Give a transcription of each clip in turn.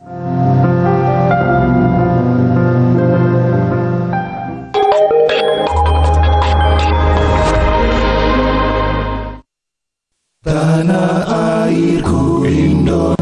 Tanah airku Indonesia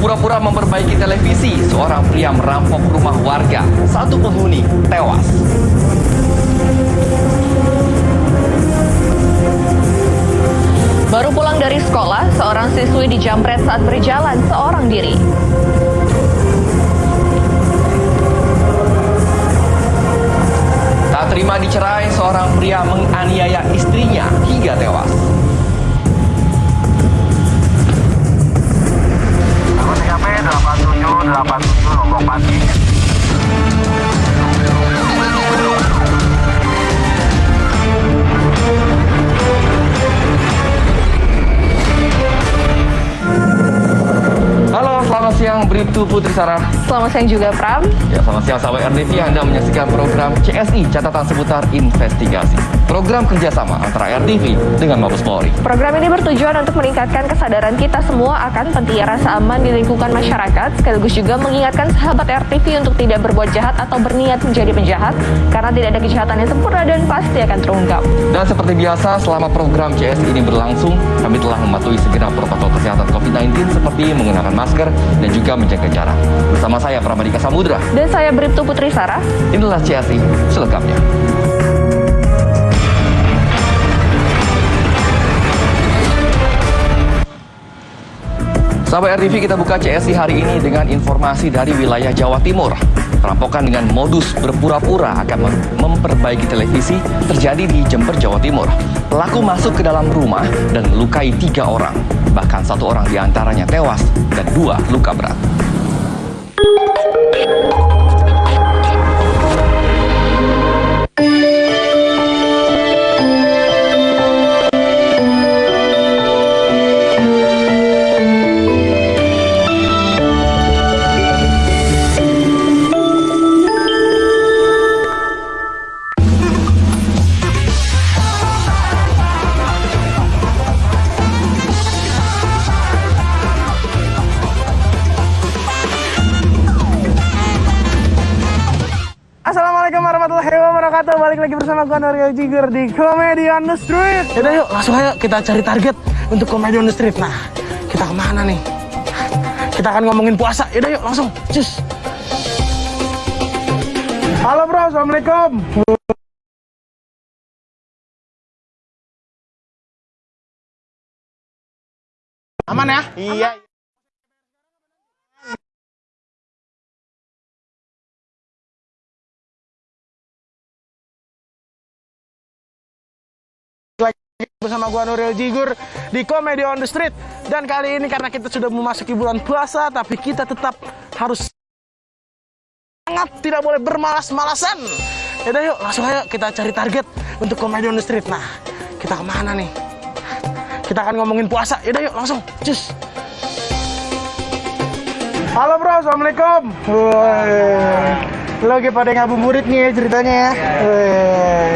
Berpura-pura memperbaiki televisi, seorang pria merampok rumah warga. Satu penghuni tewas. Baru pulang dari sekolah, seorang siswi dijamret saat berjalan seorang diri. Tak terima dicerai, seorang pria menganiaya istrinya hingga tewas. 8787 Lombok Pati. Halo, selamat siang Bribtu Putri Sarah. Selamat siang juga, Pram. Ya, selamat siang sahabat RDV Anda menyaksikan program CSI Catatan Seputar Investigasi. Program kerjasama antara RDV dengan Mabes Polri. Program ini bertujuan untuk meningkatkan kesadaran kita semua akan pentingnya rasa aman di lingkungan masyarakat, sekaligus juga mengingatkan sahabat RTV untuk tidak berbuat jahat atau berniat menjadi penjahat, karena tidak ada kejahatan yang sempurna dan pasti akan terungkap. Dan seperti biasa, selama program CSI ini berlangsung, kami telah mematuhi segenap protokol kesehatan COVID-19 seperti menggunakan masker dan juga menjaga jarak. Bersama saya Pramadika Samudra, Dan saya Bribtu Putri Sarah. inilah CSI selengkapnya. Sahabat RTV kita buka CSI hari ini dengan informasi dari wilayah Jawa Timur. Perampokan dengan modus berpura-pura akan mem- memperbaiki televisi terjadi di Jember, Jawa Timur. Pelaku masuk ke dalam rumah dan melukai tiga orang. Bahkan satu orang di antaranya tewas dan dua luka berat. Assalamualaikum warahmatullahi wabarakatuh. Balik lagi bersama gue Norio Jiger di Comedy on the Street Yaudah yuk langsung ayo kita cari target untuk Comedy on the Street Nah kita ke mana nih? Kita akan ngomongin puasa. Yaudah yuk langsung. Cus. Halo bro. Assalamualaikum. Aman ya? Iya. Bersama gua Nuril Jigur di Comedy on the Street. Dan kali ini karena kita sudah memasuki bulan puasa tapi kita tetap harus sangat tidak boleh bermalas-malasan. Yaudah yuk langsung ayo kita cari target untuk Comedy on the Street. Nah kita ke mana nih? Kita akan ngomongin puasa. Yaudah yuk langsung. Cus. Halo bro, Assalamualaikum. Woi. Lo lagi pada ngabuburit nih ya ceritanya ya? Woi.